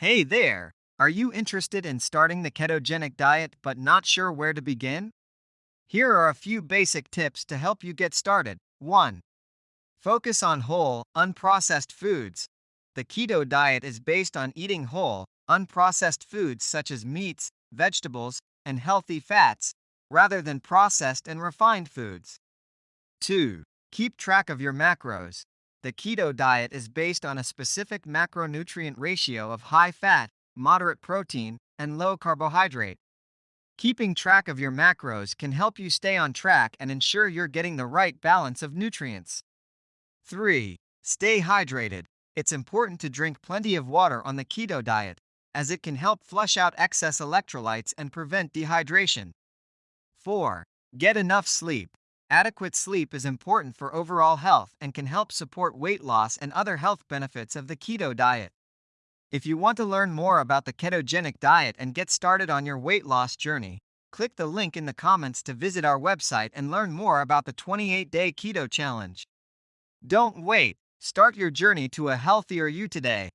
Hey there! Are you interested in starting the ketogenic diet but not sure where to begin? Here are a few basic tips to help you get started. 1. Focus on whole, unprocessed foods. The keto diet is based on eating whole, unprocessed foods such as meats, vegetables, and healthy fats, rather than processed and refined foods. 2. Keep track of your macros. The keto diet is based on a specific macronutrient ratio of high fat, moderate protein, and low carbohydrate. Keeping track of your macros can help you stay on track and ensure you're getting the right balance of nutrients. 3. Stay hydrated. It's important to drink plenty of water on the keto diet, as it can help flush out excess electrolytes and prevent dehydration. 4. Get enough sleep. Adequate sleep is important for overall health and can help support weight loss and other health benefits of the keto diet. If you want to learn more about the ketogenic diet and get started on your weight loss journey, click the link in the comments to visit our website and learn more about the 28 day keto challenge. Don't wait, start your journey to a healthier you today.